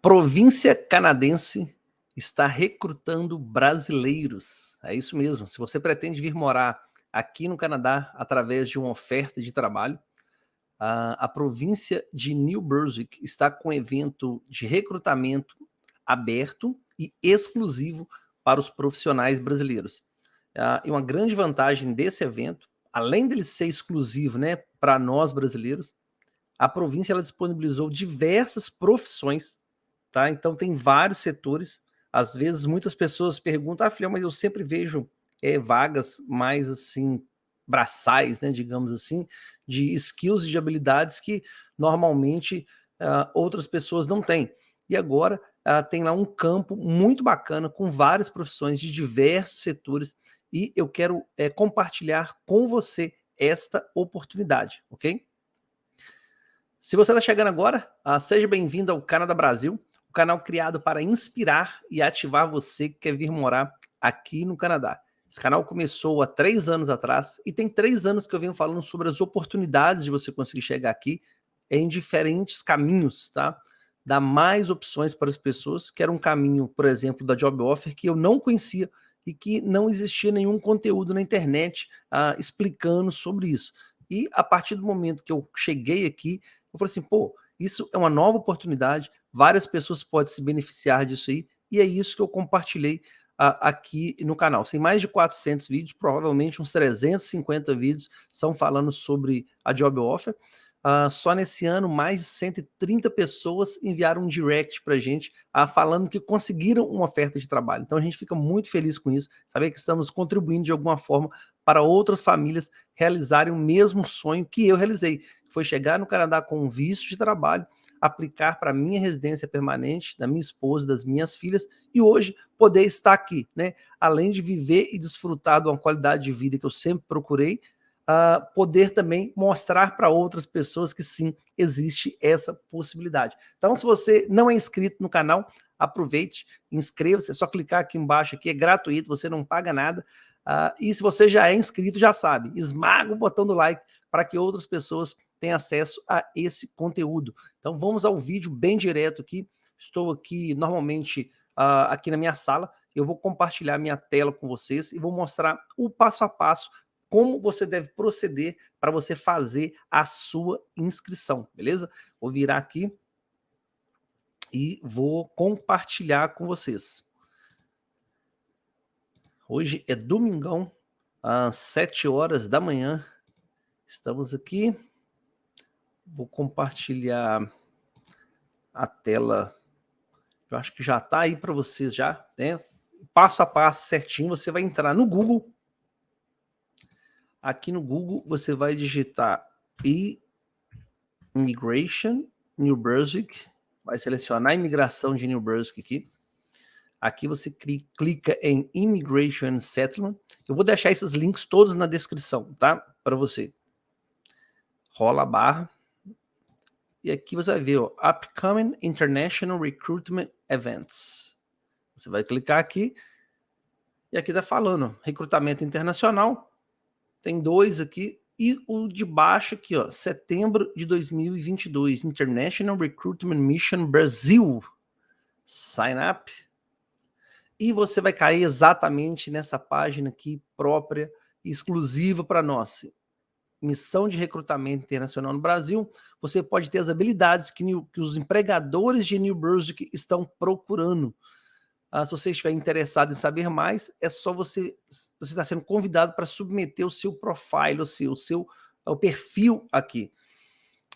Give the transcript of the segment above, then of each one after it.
Província canadense está recrutando brasileiros. É isso mesmo. Se você pretende vir morar aqui no Canadá através de uma oferta de trabalho, a, a província de New Brunswick está com um evento de recrutamento aberto e exclusivo para os profissionais brasileiros. E uma grande vantagem desse evento, além dele ser exclusivo né, para nós brasileiros, a província ela disponibilizou diversas profissões, tá? Então tem vários setores. Às vezes muitas pessoas perguntam, ah, filha, mas eu sempre vejo é, vagas mais assim braçais, né, digamos assim, de skills e de habilidades que normalmente uh, outras pessoas não têm. E agora uh, tem lá um campo muito bacana com várias profissões de diversos setores e eu quero é, compartilhar com você esta oportunidade, ok? Se você está chegando agora, uh, seja bem-vindo ao Canadá Brasil, canal criado para inspirar e ativar você que quer vir morar aqui no Canadá. Esse canal começou há três anos atrás e tem três anos que eu venho falando sobre as oportunidades de você conseguir chegar aqui em diferentes caminhos, tá? Dar mais opções para as pessoas, que era um caminho, por exemplo, da Job Offer, que eu não conhecia e que não existia nenhum conteúdo na internet ah, explicando sobre isso. E a partir do momento que eu cheguei aqui, eu falei assim, pô, isso é uma nova oportunidade, várias pessoas podem se beneficiar disso aí, e é isso que eu compartilhei aqui no canal. Tem mais de 400 vídeos, provavelmente uns 350 vídeos são falando sobre a Job Offer. Uh, só nesse ano, mais de 130 pessoas enviaram um direct para a gente uh, falando que conseguiram uma oferta de trabalho. Então a gente fica muito feliz com isso, saber que estamos contribuindo de alguma forma para outras famílias realizarem o mesmo sonho que eu realizei, que foi chegar no Canadá com um visto de trabalho, aplicar para minha residência permanente, da minha esposa, das minhas filhas, e hoje poder estar aqui, né? Além de viver e desfrutar de uma qualidade de vida que eu sempre procurei, uh, poder também mostrar para outras pessoas que sim, existe essa possibilidade. Então, se você não é inscrito no canal, aproveite, inscreva-se, é só clicar aqui embaixo, aqui é gratuito, você não paga nada, uh, e se você já é inscrito, já sabe, esmaga o botão do like para que outras pessoas tem acesso a esse conteúdo. Então vamos ao vídeo bem direto aqui. Estou aqui normalmente uh, aqui na minha sala. Eu vou compartilhar minha tela com vocês e vou mostrar o passo a passo como você deve proceder para você fazer a sua inscrição, beleza? Vou virar aqui e vou compartilhar com vocês. Hoje é domingão, às 7 horas da manhã. Estamos aqui Vou compartilhar a tela. Eu acho que já está aí para vocês já, né? Passo a passo certinho, você vai entrar no Google. Aqui no Google você vai digitar Immigration New Brunswick, vai selecionar a imigração de New Brunswick aqui. Aqui você clica em Immigration Settlement. Eu vou deixar esses links todos na descrição, tá? Para você. Rola a barra. E aqui você vai ver, ó, Upcoming International Recruitment Events. Você vai clicar aqui, e aqui está falando, recrutamento internacional, tem dois aqui, e o de baixo aqui, ó, setembro de 2022, International Recruitment Mission Brasil. Sign up. E você vai cair exatamente nessa página aqui própria, exclusiva para nós missão de recrutamento internacional no Brasil, você pode ter as habilidades que, New, que os empregadores de New Brunswick estão procurando. Ah, se você estiver interessado em saber mais, é só você, você está sendo convidado para submeter o seu profile, o seu, o seu o perfil aqui.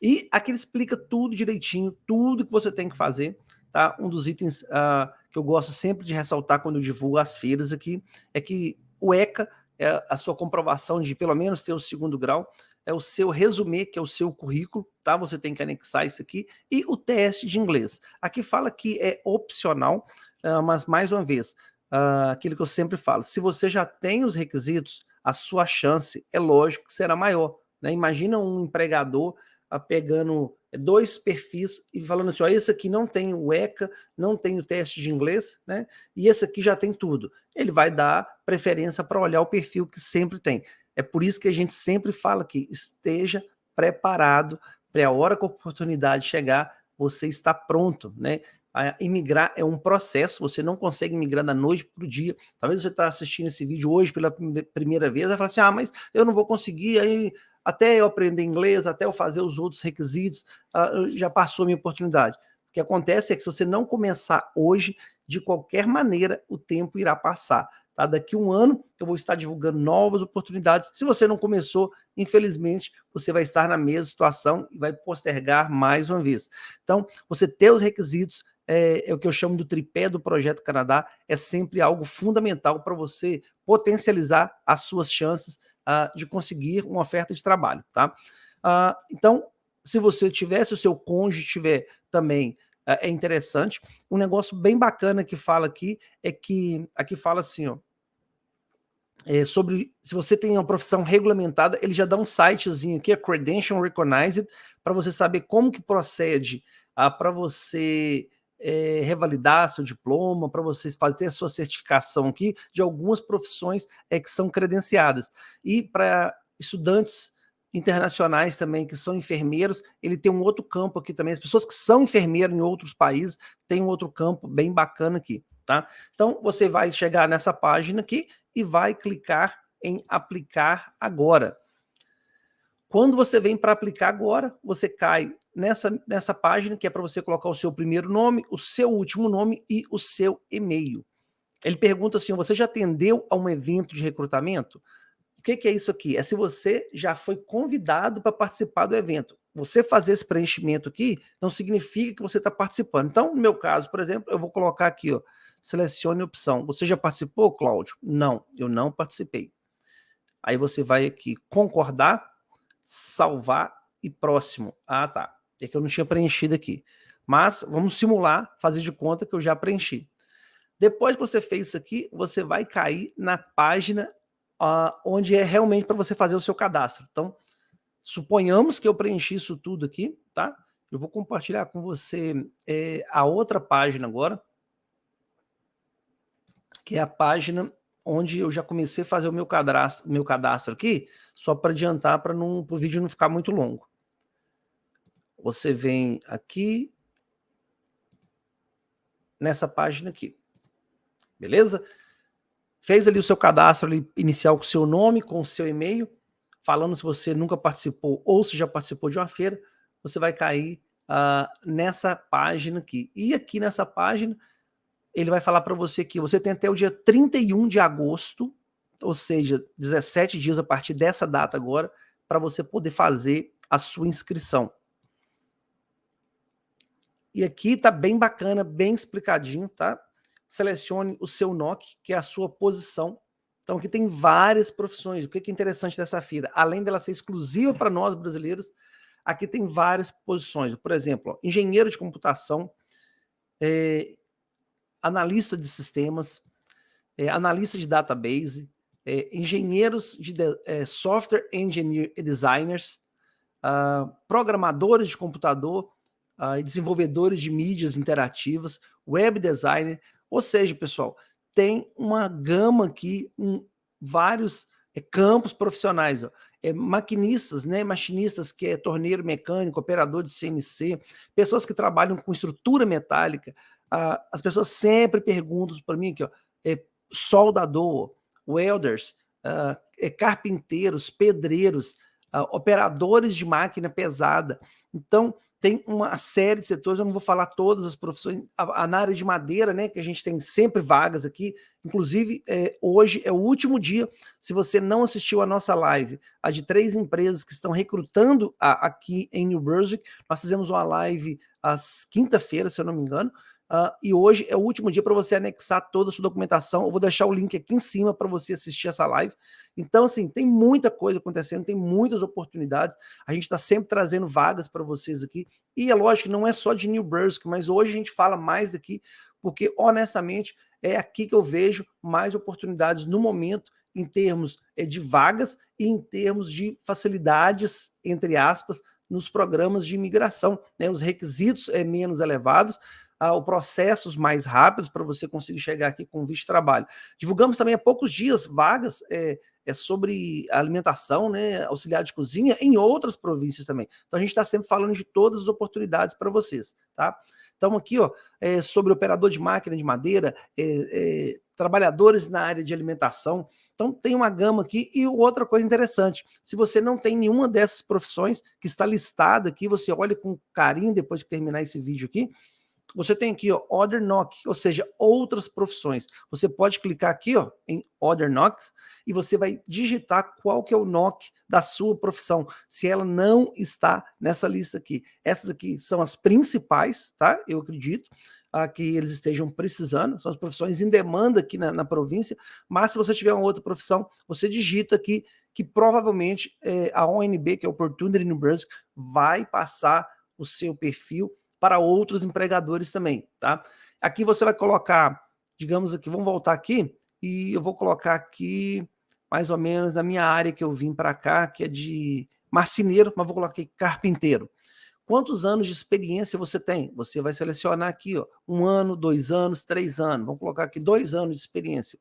E aqui ele explica tudo direitinho, tudo que você tem que fazer, tá? Um dos itens uh, que eu gosto sempre de ressaltar quando eu divulgo as feiras aqui, é que o ECA é a sua comprovação de pelo menos ter o segundo grau, é o seu resumê, que é o seu currículo, tá? Você tem que anexar isso aqui, e o teste de inglês. Aqui fala que é opcional, uh, mas mais uma vez, uh, aquilo que eu sempre falo, se você já tem os requisitos, a sua chance é lógico que será maior. Né? Imagina um empregador pegando dois perfis e falando assim, ó, esse aqui não tem o ECA, não tem o teste de inglês, né? E esse aqui já tem tudo. Ele vai dar preferência para olhar o perfil que sempre tem. É por isso que a gente sempre fala que esteja preparado para a hora que a oportunidade chegar, você está pronto, né? A imigrar é um processo, você não consegue migrar da noite para o dia. Talvez você está assistindo esse vídeo hoje pela primeira vez, vai falar assim, ah, mas eu não vou conseguir, aí até eu aprender inglês, até eu fazer os outros requisitos, uh, já passou a minha oportunidade. O que acontece é que se você não começar hoje, de qualquer maneira, o tempo irá passar. Tá? Daqui um ano eu vou estar divulgando novas oportunidades. Se você não começou, infelizmente, você vai estar na mesma situação e vai postergar mais uma vez. Então, você ter os requisitos, é, é, o que eu chamo do tripé do Projeto Canadá, é sempre algo fundamental para você potencializar as suas chances uh, de conseguir uma oferta de trabalho. Tá? Uh, então, se você tiver, se o seu cônjuge tiver também uh, é interessante. Um negócio bem bacana que fala aqui é que, aqui fala assim, ó, é, sobre se você tem uma profissão regulamentada, ele já dá um sitezinho aqui, a Credential Recognized, para você saber como que procede ah, para você é, revalidar seu diploma, para você fazer a sua certificação aqui de algumas profissões é, que são credenciadas. E para estudantes internacionais também, que são enfermeiros, ele tem um outro campo aqui também. As pessoas que são enfermeiros em outros países têm um outro campo bem bacana aqui, tá? Então, você vai chegar nessa página aqui e vai clicar em aplicar agora. Quando você vem para aplicar agora, você cai nessa, nessa página que é para você colocar o seu primeiro nome, o seu último nome e o seu e-mail. Ele pergunta assim, você já atendeu a um evento de recrutamento? O que, que é isso aqui? É se você já foi convidado para participar do evento. Você fazer esse preenchimento aqui não significa que você está participando. Então, no meu caso, por exemplo, eu vou colocar aqui, ó, selecione opção. Você já participou, Cláudio? Não, eu não participei. Aí você vai aqui, concordar, salvar e próximo. Ah, tá. É que eu não tinha preenchido aqui. Mas vamos simular, fazer de conta que eu já preenchi. Depois que você fez isso aqui, você vai cair na página uh, onde é realmente para você fazer o seu cadastro. Então, suponhamos que eu preenchi isso tudo aqui, tá? Eu vou compartilhar com você é, a outra página agora, que é a página onde eu já comecei a fazer o meu cadastro, meu cadastro aqui, só para adiantar para o vídeo não ficar muito longo. Você vem aqui, nessa página aqui, beleza? Fez ali o seu cadastro ali, inicial com o seu nome, com o seu e-mail, falando se você nunca participou ou se já participou de uma feira, você vai cair uh, nessa página aqui. E aqui nessa página, ele vai falar para você que você tem até o dia 31 de agosto, ou seja, 17 dias a partir dessa data agora, para você poder fazer a sua inscrição. E aqui tá bem bacana, bem explicadinho, tá? Selecione o seu NOC, que é a sua posição. Então aqui tem várias profissões. O que é interessante dessa feira? Além dela ser exclusiva para nós brasileiros, aqui tem várias posições. Por exemplo, ó, engenheiro de computação, é, analista de sistemas, é, analista de database, é, engenheiros de, de é, software engineer designers, uh, programadores de computador uh, desenvolvedores de mídias interativas, web designer, ou seja, pessoal, tem uma gama aqui, um, vários é, campos profissionais, ó. É, maquinistas, né, machinistas que é torneiro mecânico, operador de CNC, pessoas que trabalham com estrutura metálica, ah, as pessoas sempre perguntam para mim aqui, ó, é, soldador, welders, ah, é, carpinteiros, pedreiros, operadores de máquina pesada. Então, tem uma série de setores, eu não vou falar todas as profissões, a, a, na área de madeira, né, que a gente tem sempre vagas aqui, inclusive é, hoje é o último dia, se você não assistiu a nossa live, a de três empresas que estão recrutando a, aqui em New Brunswick, nós fizemos uma live às quinta-feira, se eu não me engano, Uh, e hoje é o último dia para você anexar toda a sua documentação. Eu vou deixar o link aqui em cima para você assistir essa live. Então, assim, tem muita coisa acontecendo, tem muitas oportunidades. A gente está sempre trazendo vagas para vocês aqui. E é lógico que não é só de New Brunswick, mas hoje a gente fala mais daqui, porque honestamente é aqui que eu vejo mais oportunidades no momento em termos é, de vagas e em termos de facilidades, entre aspas, nos programas de imigração. Né? Os requisitos é menos elevados, uh, processos mais rápidos para você conseguir chegar aqui com visto de trabalho. Divulgamos também há poucos dias vagas é, é sobre alimentação, né, auxiliar de cozinha em outras províncias também. Então a gente está sempre falando de todas as oportunidades para vocês, tá? Então aqui, ó, é sobre operador de máquina de madeira, é, é, trabalhadores na área de alimentação, então tem uma gama aqui e outra coisa interessante, se você não tem nenhuma dessas profissões que está listada aqui, você olha com carinho depois que terminar esse vídeo aqui, você tem aqui, ó, Other Knock, ou seja, outras profissões. Você pode clicar aqui, ó, em Other Knocks e você vai digitar qual que é o knock da sua profissão, se ela não está nessa lista aqui. Essas aqui são as principais, tá? Eu acredito a que eles estejam precisando, são as profissões em demanda aqui na, na província, mas se você tiver uma outra profissão, você digita aqui que provavelmente é, a ONB, que é o Opportunity New Brunswick, vai passar o seu perfil para outros empregadores também, tá? Aqui você vai colocar, digamos aqui, vamos voltar aqui, e eu vou colocar aqui mais ou menos na minha área que eu vim para cá, que é de marceneiro, mas vou colocar aqui carpinteiro. Quantos anos de experiência você tem? Você vai selecionar aqui, ó, um ano, dois anos, três anos. Vamos colocar aqui dois anos de experiência.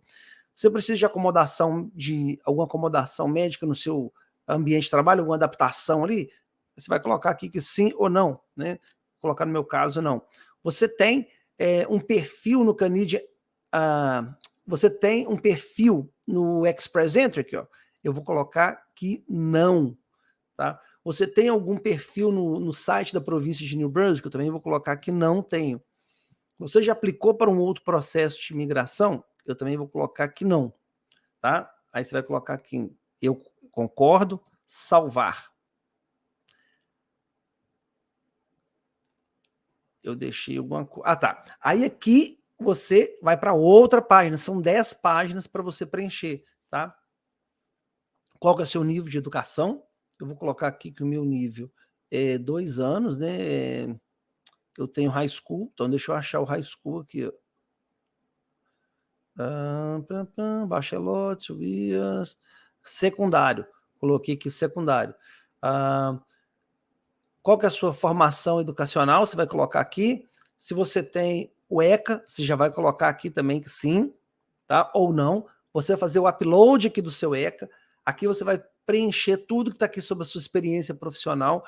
Você precisa de acomodação, de alguma acomodação médica no seu ambiente de trabalho, alguma adaptação ali? Você vai colocar aqui que sim ou não, né? Colocar no meu caso, não. Você tem é, um perfil no Canidia, uh, você tem um perfil no Express Entry aqui, ó. Eu vou colocar que não, tá? Você tem algum perfil no, no site da província de New Brunswick? Eu também vou colocar que não tenho. Você já aplicou para um outro processo de imigração? Eu também vou colocar que não, tá? Aí você vai colocar aqui, eu concordo, salvar. Eu deixei alguma coisa. Ah, tá. Aí aqui você vai para outra página, são 10 páginas para você preencher, tá? Qual que é o seu nível de educação? Eu vou colocar aqui que o meu nível é dois anos, né? Eu tenho high school, então deixa eu achar o high school aqui. Ah, pam, pam, bachelote, secundário. Coloquei aqui secundário. Ah, qual que é a sua formação educacional, você vai colocar aqui. Se você tem o ECA, você já vai colocar aqui também que sim, tá? Ou não. Você vai fazer o upload aqui do seu ECA. Aqui você vai preencher tudo que está aqui sobre a sua experiência profissional.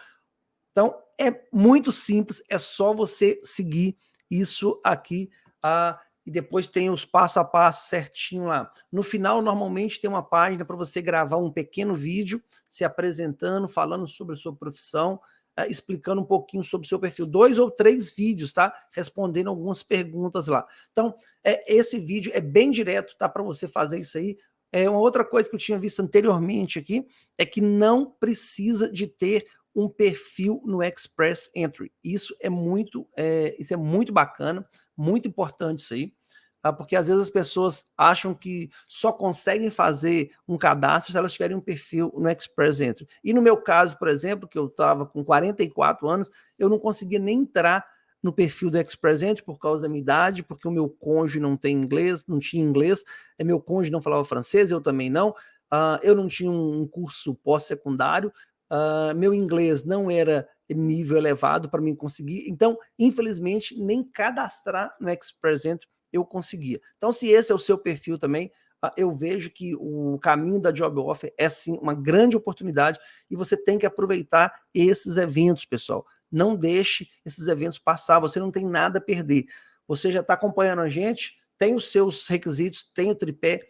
Então, é muito simples, é só você seguir isso aqui. Ah, e depois tem os passo a passo certinho lá. No final, normalmente tem uma página para você gravar um pequeno vídeo se apresentando, falando sobre a sua profissão, explicando um pouquinho sobre o seu perfil. Dois ou três vídeos, tá? Respondendo algumas perguntas lá. Então, é, esse vídeo é bem direto, tá? Para você fazer isso aí. É uma outra coisa que eu tinha visto anteriormente aqui, é que não precisa de ter um perfil no Express Entry. Isso é muito, é, isso é muito bacana, muito importante isso aí tá? porque às vezes as pessoas acham que só conseguem fazer um cadastro se elas tiverem um perfil no Express Entry. E no meu caso, por exemplo, que eu estava com 44 anos, eu não conseguia nem entrar no perfil do Express Entry por causa da minha idade, porque o meu cônjuge não tem inglês, não tinha inglês, é, meu cônjuge não falava francês, eu também não, uh, eu não tinha um curso pós-secundário, uh, meu inglês não era nível elevado para mim conseguir, então, infelizmente, nem cadastrar no Express Entry eu conseguia. Então, se esse é o seu perfil também, ah, eu vejo que o caminho da Job Offer é sim uma grande oportunidade e você tem que aproveitar esses eventos, pessoal. Não deixe esses eventos passar, você não tem nada a perder. Você já está acompanhando a gente, tem os seus requisitos, tem o tripé,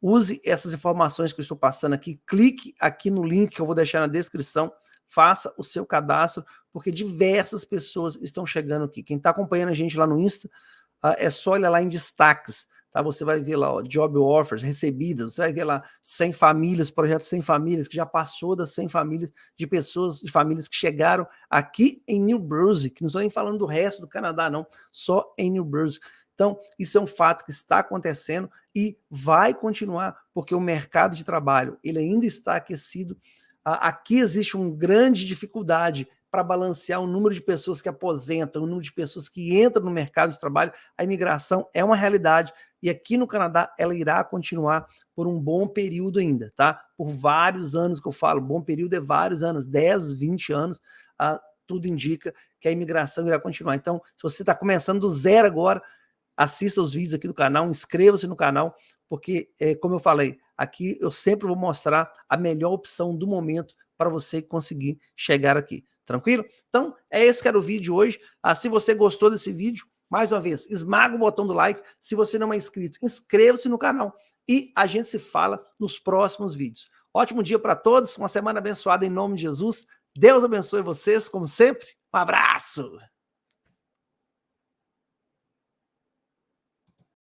use essas informações que eu estou passando aqui, clique aqui no link que eu vou deixar na descrição, faça o seu cadastro, porque diversas pessoas estão chegando aqui. Quem está acompanhando a gente lá no Insta, é só olhar lá em destaques, tá? Você vai ver lá, ó, job offers recebidas, você vai ver lá 100 famílias, projeto 100 famílias, que já passou das 100 famílias de pessoas, de famílias que chegaram aqui em New Brunswick, não estou nem falando do resto do Canadá, não, só em New Brunswick. Então, isso é um fato que está acontecendo e vai continuar, porque o mercado de trabalho, ele ainda está aquecido, aqui existe uma grande dificuldade para balancear o número de pessoas que aposentam, o número de pessoas que entram no mercado de trabalho, a imigração é uma realidade e aqui no Canadá ela irá continuar por um bom período ainda, tá? Por vários anos que eu falo, bom período é vários anos, 10, 20 anos, ah, tudo indica que a imigração irá continuar. Então, se você está começando do zero agora, assista os vídeos aqui do canal, inscreva-se no canal, porque, é, como eu falei, aqui eu sempre vou mostrar a melhor opção do momento para você conseguir chegar aqui. Tranquilo? Então, é esse que era o vídeo hoje. Ah, se você gostou desse vídeo, mais uma vez, esmaga o botão do like. Se você não é inscrito, inscreva-se no canal. E a gente se fala nos próximos vídeos. Ótimo dia para todos, uma semana abençoada em nome de Jesus. Deus abençoe vocês, como sempre. Um abraço!